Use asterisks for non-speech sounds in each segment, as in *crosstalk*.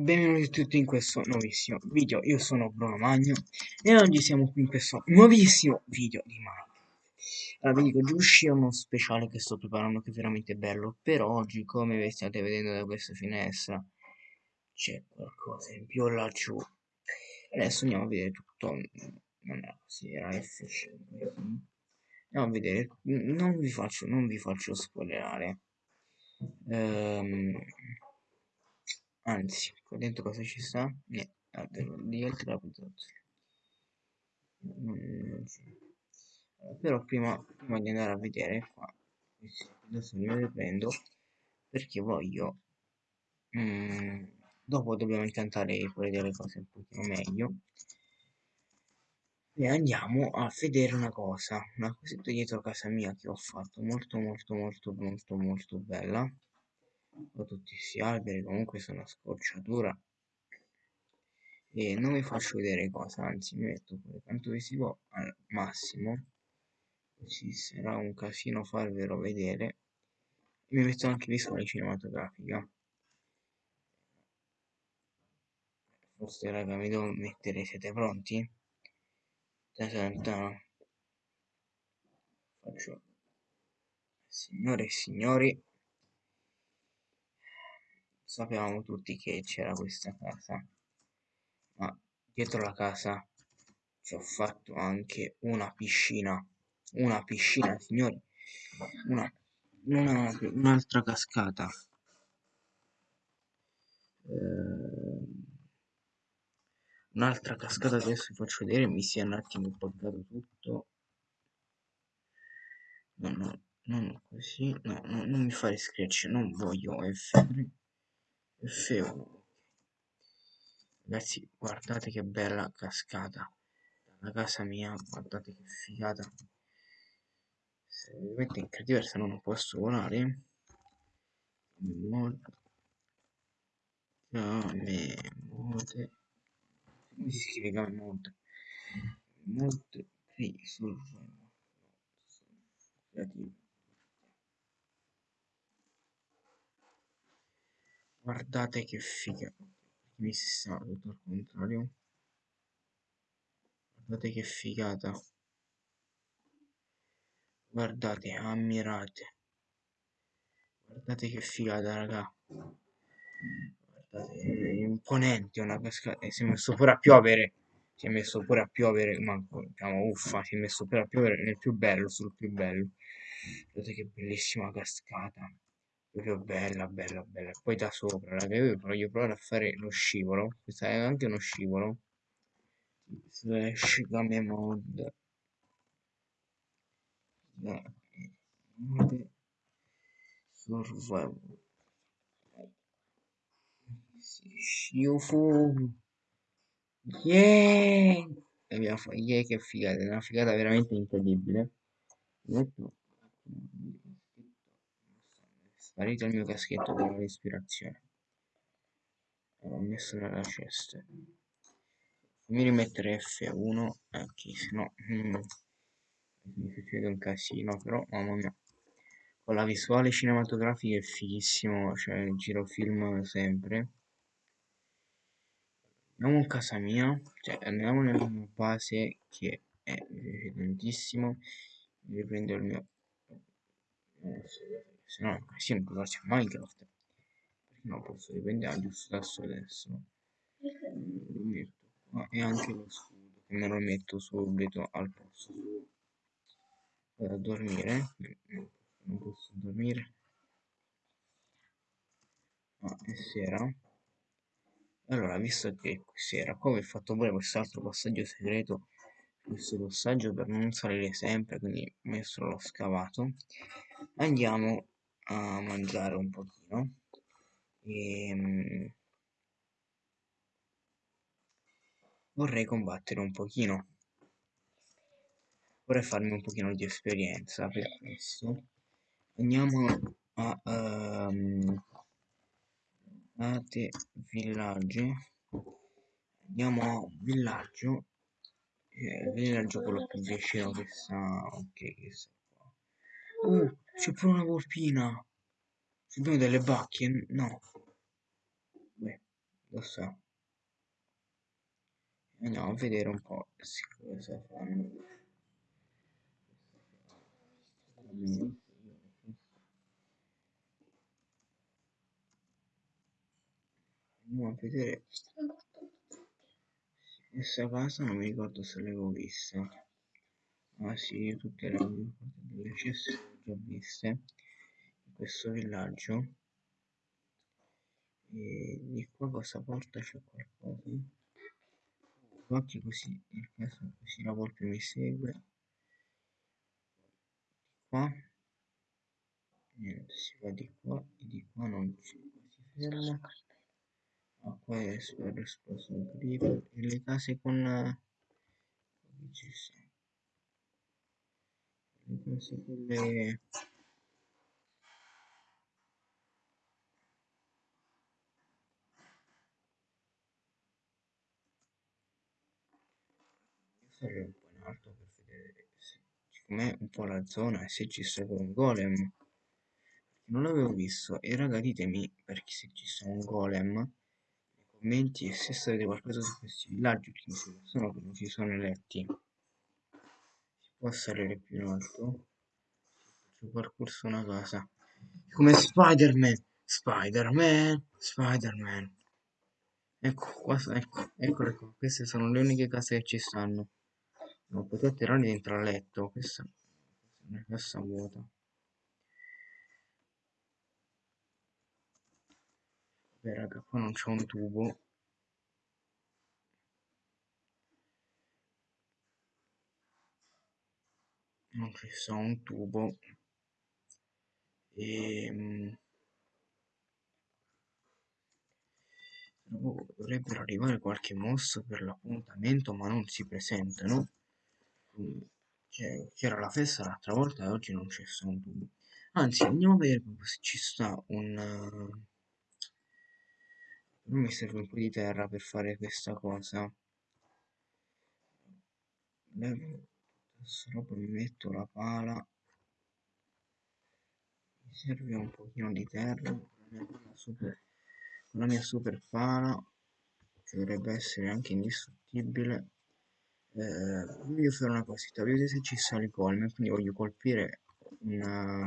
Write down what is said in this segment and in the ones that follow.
Benvenuti tutti in questo nuovissimo video, io sono Bruno Magno e oggi siamo qui in questo nuovissimo video di Minecraft. Allora vi dico, oggi uscirà uno speciale che sto preparando che è veramente bello, però oggi come vi state vedendo da questa finestra c'è qualcosa in più laggiù. Adesso andiamo a vedere tutto, non era così, era F5. Andiamo a vedere, non vi faccio, non vi faccio spoilerare. Um, anzi qua dentro cosa ci sta? niente di altri rappresentazioni però prima, prima di andare a vedere qua adesso mi riprendo perché voglio mm, dopo dobbiamo incantare pure delle cose un pochino meglio. E andiamo a vedere una cosa una cosetta dietro casa mia che ho fatto molto molto molto molto molto bella o tutti questi alberi comunque sono scocciatura e non vi faccio vedere cosa anzi mi metto pure tanto visivo al massimo. Così sarà un casino farvelo vedere. Mi metto anche visuale cinematografica. Forse raga mi devo mettere siete pronti? faccio. Signore e signori sapevamo tutti che c'era questa casa ma dietro la casa ci ho fatto anche una piscina. Una piscina signori. Una, una un'altra cascata. Eh, un'altra cascata che adesso vi faccio vedere mi si è un attimo buggato tutto. No no non così. No, no non mi fare scratch non voglio F3 F1 ragazzi guardate che bella cascata. Dalla casa mia guardate che figata. Se ovviamente in creativersa non posso volare. Molto. Game mode come si scrive game mode mode survival creativo guardate che figa. Mi si sta tutto al contrario. Guardate che figata. Guardate ammirate. Guardate che figata raga. Guardate è imponente una cascata e si è messo pure a piovere. Si è messo pure a piovere ma diciamo uffa si è messo pure a piovere nel più bello sul più bello. Guardate che bellissima cascata proprio bella bella bella. Poi da sopra raga io voglio provare a fare lo scivolo. Questo è anche uno scivolo. Slash game mod survival Shiufu yeah! Yeah che figata è una figata veramente incredibile. Metto sparito il mio caschetto con la respirazione. L'ho messo nella cesta fammi rimettere F1 ok se no mm, mi succede un casino però mamma mia. Con la visuale cinematografica è fighissimo cioè giro film sempre. Andiamo in casa mia cioè andiamo nella base che è tantissimo riprendo il mio se no sì, non può a Minecraft. Perché non posso riprendere giusto adesso adesso lo metto qua e anche lo scudo che me lo metto subito al posto vado a dormire. Non posso dormire. Ah, è sera. Allora visto che sera come ho fatto pure quest'altro passaggio segreto questo passaggio per non salire sempre quindi messo l'ho scavato. Andiamo a mangiare un pochino. E ehm, vorrei combattere un pochino. Vorrei farmi un pochino di esperienza per questo andiamo a um, ate villaggio. Andiamo a villaggio. Eh, villaggio quello più vicino che sta ok che sta qua. Uh c'è pure una volpina. Abbiamo delle bacche? No. Beh, lo so. Andiamo a vedere un po' cosa fanno. Andiamo a vedere questa casa non mi ricordo se l'avevo vista. Ah sì, tutte le ceste le ho viste in questo villaggio. E di qua cosa porta c'è qualcosa. Occhi così, nel caso così la volpe mi segue. Di qua. Niente, si va di qua e di qua non ci si ferma. Ah, qua è esploso un creeper. E le case con... Ci sono penso quelle sarei un po' in alto per vedere se com'è un po' la zona e se ci sta un golem. Non l'avevo visto. E raga ditemi perché se ci sta un golem nei commenti e se sapete qualcosa su questi villaggi che sono che non si sono eletti può salire più in alto. Faccio parkour su una casa come Spider-Man. Spider-Man Spider-Man. Ecco qua ecco eccole qua. Queste sono le uniche case che ci stanno. Non potete tirare dentro al letto. Questa è una cassa vuota. Beh, raga, qua non c'è un tubo. Non ci sta un tubo. E... Ehm, dovrebbero arrivare qualche mosso per l'appuntamento, ma non si presentano. C'era la festa l'altra volta e oggi non c'è un tubo. Anzi, andiamo a vedere se ci sta un... Non mi serve un po' di terra per fare questa cosa. Questa roba, mi metto la pala. Mi serve un pochino di terra con la mia super pala che dovrebbe essere anche indistruttibile. Eh, voglio fare una cosetta vedete se ci sale colme quindi voglio colpire una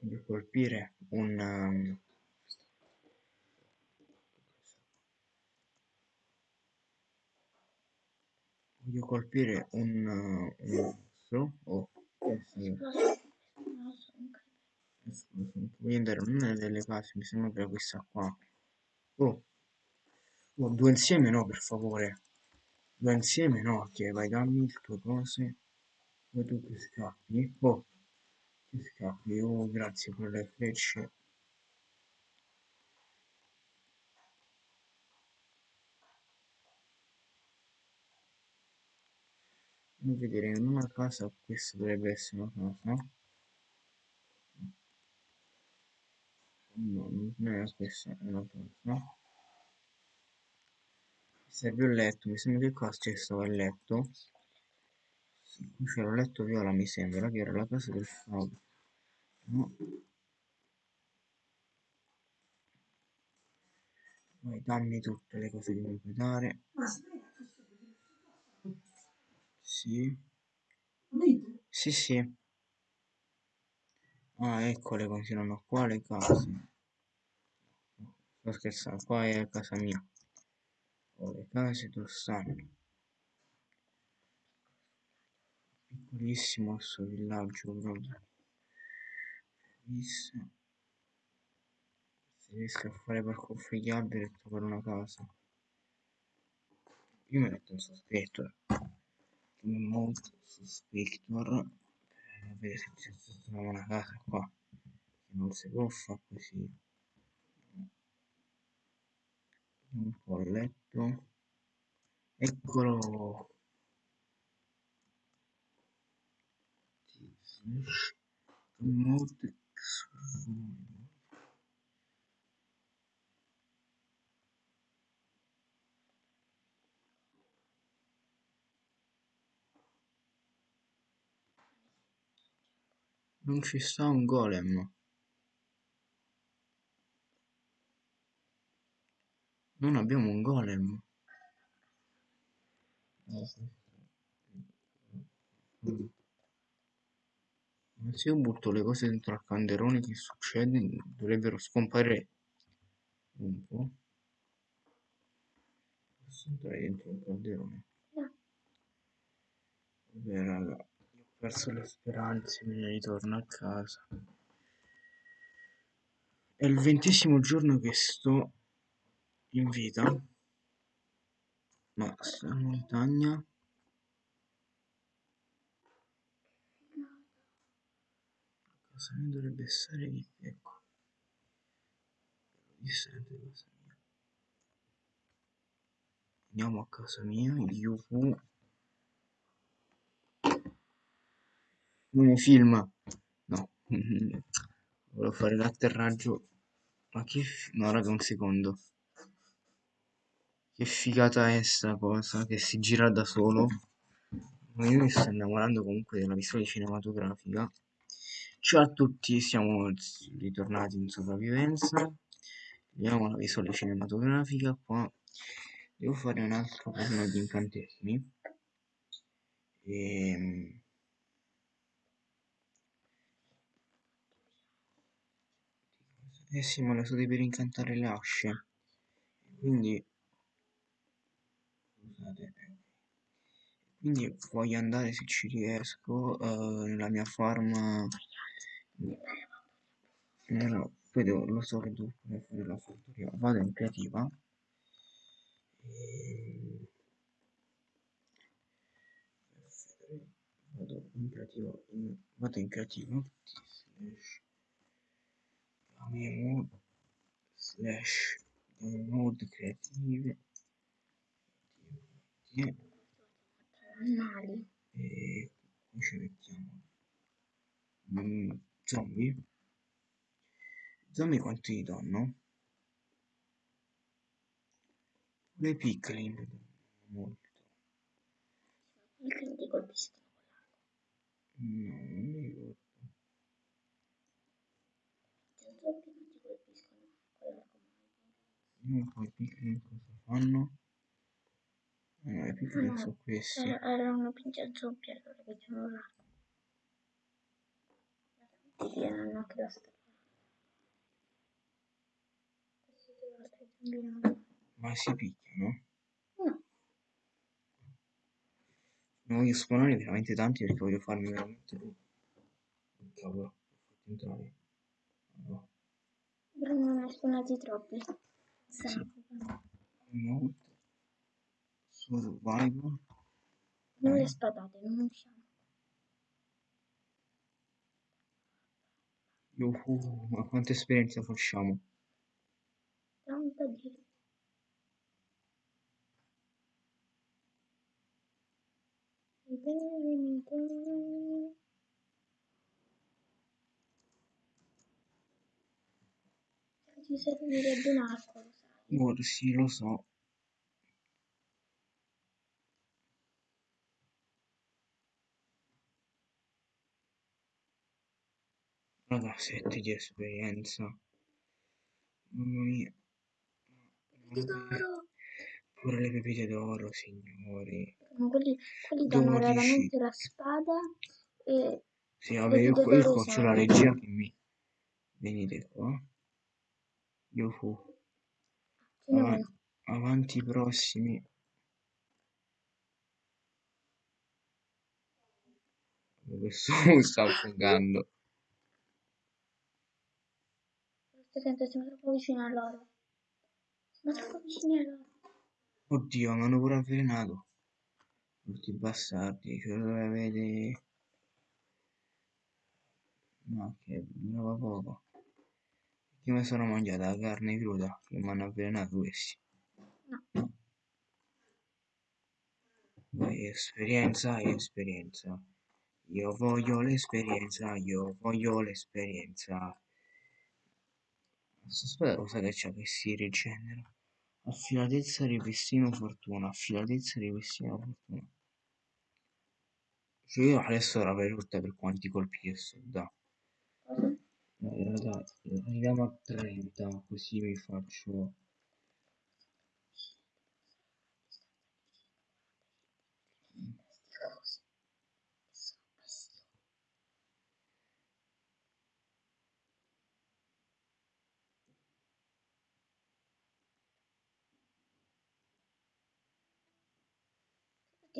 voglio colpire un voglio colpire un, un mostro oh, voglio andare in una delle case mi sembra questa qua. Oh. oh due insieme no per favore. Due insieme no ok vai dammi le tue cose poi tu che scappi. Oh che scappi oh grazie per le frecce Fammi vedere in una casa questa dovrebbe essere una casa no non è questa è una casa serve un letto mi sembra che qua c'è stato il letto. Qui c'era un letto viola mi sembra che era la casa del favo no. Poi dammi tutte le cose che mi puoi dare sì. Sì sì. Ah eccole continuano qua le case. Sto scherzando qua è casa mia. Ho le case dove stanno? Piccolissimo questo villaggio proprio. Bellissimo. Se riesco a fare parkour gli alberi e trovare una casa. Io mi metto un sospetto molto suspector per vedere se c'è stata una casa qua che non si può fare così. Un po' a letto. Eccolo. Remote non ci sta un golem Non abbiamo un golem. Se io butto le cose dentro al calderone, che succede? Dovrebbero scomparire un po'. Posso entrare dentro il calderone? Vabbè, raga, perso le speranze, me ne ritorno a casa. È il ventesimo giorno che sto in vita, ma sta montagna casa mia dovrebbe stare lì, ecco. Distante casa mia. Andiamo a casa mia, UV. Non film. No. Volevo fare l'atterraggio. Ma che... No, raga, un secondo. Che figata è sta cosa, che si gira da solo. Ma io mi sto innamorando comunque della visuale cinematografica. Ciao a tutti, siamo ritornati in sopravvivenza. Vediamo la visuale cinematografica qua. Devo fare un altro turno di incantesimi. Ehm... Eh sì, ma le so per incantare le asce. Quindi... Scusate. Quindi voglio andare se ci riesco eh, nella mia farm. Nella... Poi lo so che devo fare la fattoria. Vado in creativa. E... Vado in creativa. in- Vado in creativa. Slash. Game slash mode creative. Animali. E qui ci mettiamo mm, zombie. Zombie quanti gli danno? Le piccole molto. Il che ti colpiscono. No, non mi ricordo. C'è un zombie che ti colpiscono con l'arco Non poi i piccoli cosa fanno? Ah, no, i piccoli No, sono questi. Era, era una pincia zombie allora c'erano l'arco. Ti hanno anche zombie non Ma si picchiano? No, Ne voglio spawnare veramente tanti perché voglio farmi veramente... Oh, cavolo, ho fatto entrare. No. non ne spawnati troppi. Mode. Survival. Non Dai. le spadate, non usciamo. Yuhu, ma quanta esperienza facciamo? Tanta di... Servirebbe un arco, lo sai. Ora sì, lo so. Raga, 7 di esperienza. Mamma mia. Tesoro! Pure le pepite d'oro, signori. Ma quelli, quelli danno 12. raramente la spada e Sì, vabbè, io, io c'ho sono- la regia che mi... Venite qua. Ava- vanno. avanti prossimi. Questo *laughs* mi sta affogando. Attento, siamo troppo vicini a loro. Siamo troppo vicini a loro. Oddio, mi hanno pure avvelenato. Tutti bastardi, cioè dove avete... No, che durava poco. Io mi sono mangiata la carne cruda che mi hanno avvelenato questi. No. Vai, esperienza esperienza. Io voglio l'esperienza, io voglio l'esperienza. Questa spada cosa che c'ha che si rigenera? Affilatezza, ripristina fortuna. Affilatezza, ripristina fortuna. Cioè io adesso la avrei tutta per quanti colpi che so da. Eh, allora arriviamo a 30 così vi faccio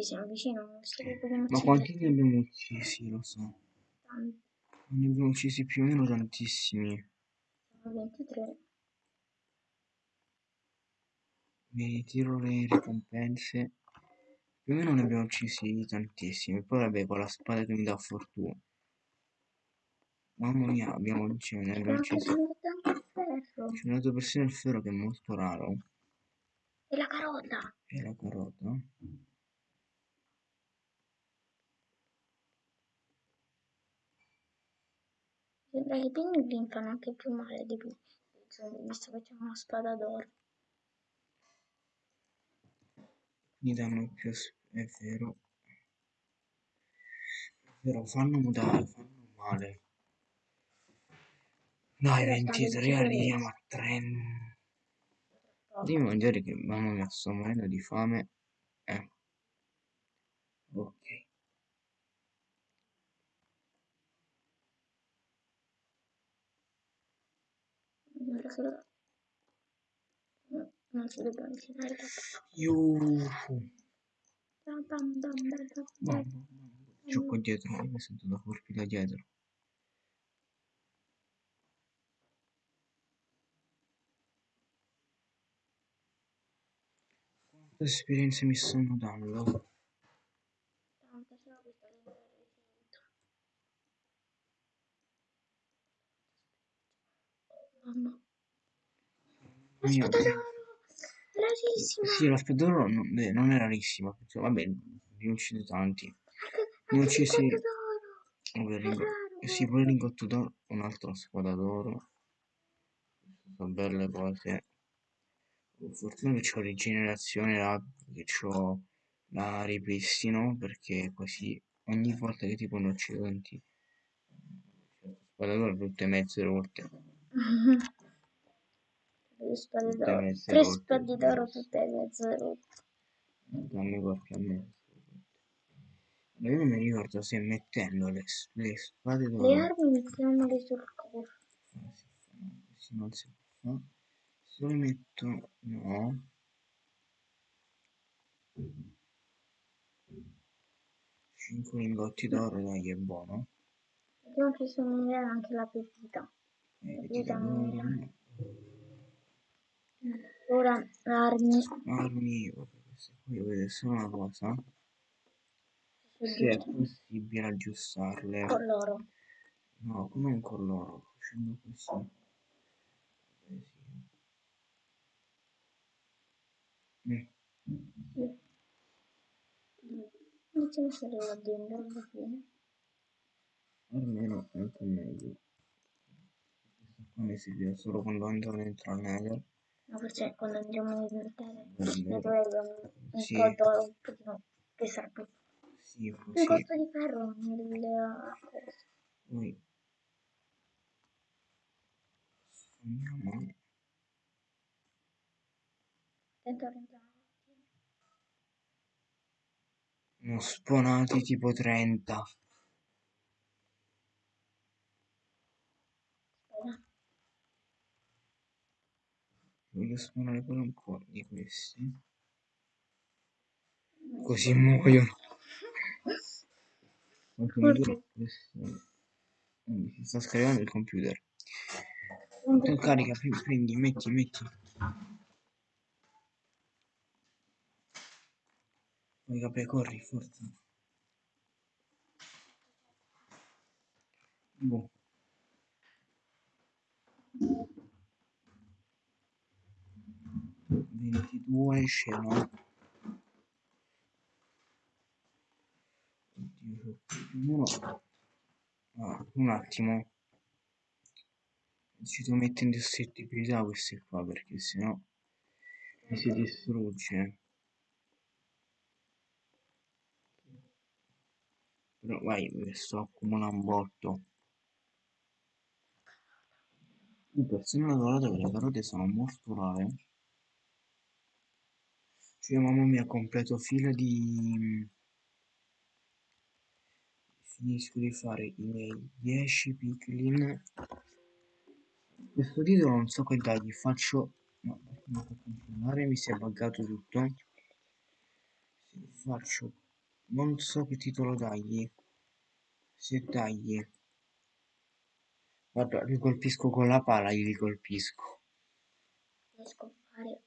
siamo vicino a uno schifo. Ma quanti ne abbiamo uccisi, lo so. Tanti. Ne abbiamo uccisi più o meno tantissimi. Sono 23. Mi tiro le ricompense. Più o meno ne abbiamo uccisi tantissimi. Poi vabbè, con la spada che mi dà fortuna. Mamma mia, abbiamo, cioè, ne abbiamo uccisi. Ci ho dato persino il ferro che è molto raro. E la carota. E la carota. Sembra che i pinguini fanno anche più male di più. Insomma, visto che c'è una spada d'oro. Mi danno più... È vero. È vero, fanno mutare, fanno male. Dai, Però 23 stanno arriviamo a 30. Devi mangiare che mamma mia sto morendo di fame. Eh. Ok. Sembra che lo- No, non si deve avvicinare troppo. Yuhu. Bam, bam, bam, bam, bam, Mamma bam. mia. C'ho qua dietro, mi sento da colpi da dietro. Quante esperienze mi stanno dando? Tanta, ce l'ho questa che non l'ho ricevuta. Mamma. La spada Dio. d'oro! Rarissima! Sì, la spada d'oro non, beh, non è rarissima, cioè, vabbè, ne ho uccisi tanti. Ne ho d'oro! Vabbè, È lingo- raro, eh sì, pure il lingotto d'oro, un'altra spada d'oro. Sono belle cose. Fortuna che c'ho rigenerazione là, che c'ho la ripristino, perché così ogni volta che tipo ne uccido tanti. Spada d'oro tutte mezze rotte. *laughs* Spade d'oro. Tre spade d'oro tutte e mezze rotte. Dammi qualche mezzo. Ma io non mi ricordo se mettendo le, le spade d'oro. Le armi mettiamole sul corpo. Ah, non si può. Se le metto no. Cinque lingotti d'oro, dai, è buono. Vediamo che somiglia anche la pepita. Eh, ti Pepita d'oro. Ora armi. Armi, queste qui voglio vedere solo una cosa. Se è dito. possibile aggiustarle. Con l'oro. No, non con loro, facendo così. Eh, sì. Mm. Sì. Iniziamo a stare là dentro alla fine. Almeno è anche meglio. Questo qua mi serve solo quando andrò dentro al nether. Ma forse quando andiamo in terra È ne dovrebbe un Sì. po' d'oro, un pochino che sarà più. Sì, Un così. costo di ferro nella cosa. Poi sfondiamo. Attento a entrare. Ne ho spawnati tipo 30. Voglio spawnare pure un po' di questi. Così muoiono. Mm, Si sta scaricando il computer. Tu carica, pre- prendi, metti, metti. Poi vabbè, corri, forza. Boh. Ventidue scena. Oddio, c'ho più uno. Ah, un attimo. Ci devo mettere in distruttibilità queste qua perché sennò mi si distrugge. Però vai, sto accumulando un botto. Uh, persino la dorata che le carote sono molto rare. Cioè, mamma mia, completo fila di... Finisco di fare i miei 10 piglin. Questo titolo non so che dargli, faccio... No, non può continuare, mi si è buggato tutto. Faccio non so che titolo dargli. Se dagli. Guarda, li colpisco con la pala, gli colpisco. Riesco a fare...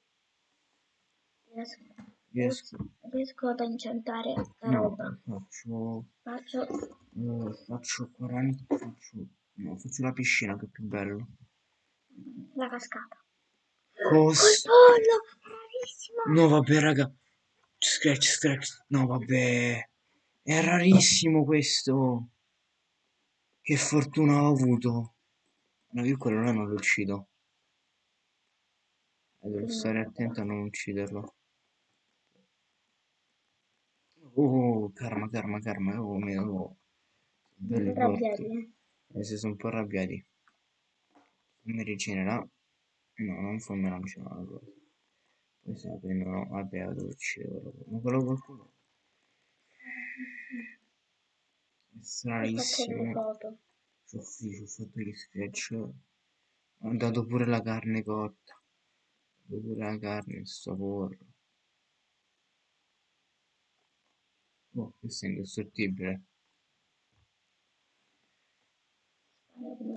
Riesco, Riesco. riesco ad incantare la No, roba. faccio... Faccio... eh, faccio 40... Faccio... No, faccio la piscina che è più bello. la cascata. Bravissimo! No, vabbè, raga. Scratch, scratch. No, vabbè. È rarissimo questo. Che fortuna ho avuto. No, io quello là non lo uccido. Devo stare attento a non ucciderlo. Oh, karma, karma, karma. Oh, mio. Oh. Belli Arrabbiati, eh. Si sono un po' arrabbiati. Mi rigenerà. No, non fammi lanciare una cosa. Poi se la prendono. Vabbè, uccidere quello. Ma quello qualcuno. È stranissimo. Ci ho, ho fatto gli sketch. Ho dato pure la carne cotta. Ho dato pure la carne, il sapore.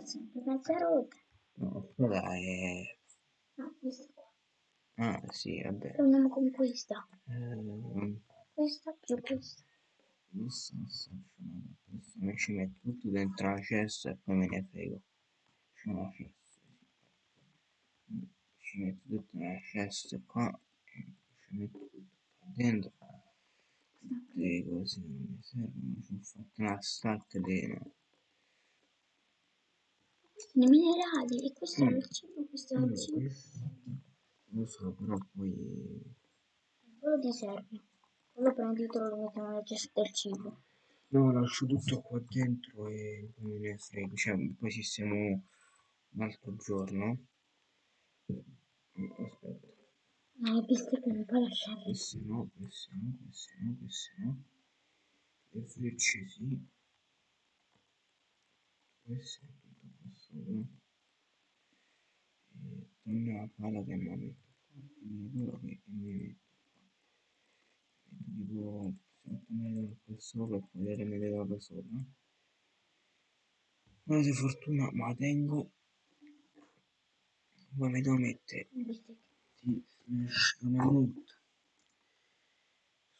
Sempre mezza rotta. No, quella è... No, questa qua. Ah, sì, vabbè. Torniamo con questa. Ehm, Questa più questa. mi ci metto tutto dentro la cesta e poi me ne frego. C'è una cesta, sì. Ci metto tutto nella cesta qua. e Ci metto tutto qua dentro. Le cose non mi servono. Ci ho fatto una stack di... i minerali. E questo è Mm. il cibo, questo è il cibo. lo so, però poi Quello ti serve. Quello prenditelo lo mettiamo nella cesta del cibo. no, lascio tutto qua dentro e me ne frego, cioè poi sistemo un altro giorno. Mm, Aspetta, No, le bistecche non puoi lasciarle. queste no, queste no, queste no, queste no. Le frecce sì. Questo è tutto qua sopra. E dammi la pala che mi metto qua, quindi quello che mi metto qua. Metto tipo 7 metri qua sopra e poi le metterò da sopra. Ora di fortuna ma la tengo. Poi mi devo mettere Le di Slash Mammut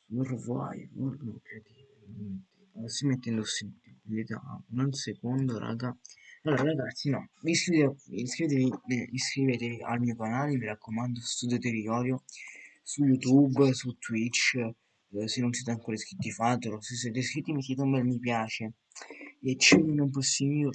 Survival no, creativo si mette in possibilità un secondo raga. Allora ragazzi no iscrivetevi, iscrivetevi, eh, iscrivetevi al mio canale mi raccomando studio territorio su youtube su twitch eh, se non siete ancora iscritti fatelo. Se siete iscritti mettete un bel mi piace. E ci vediamo un prossimo video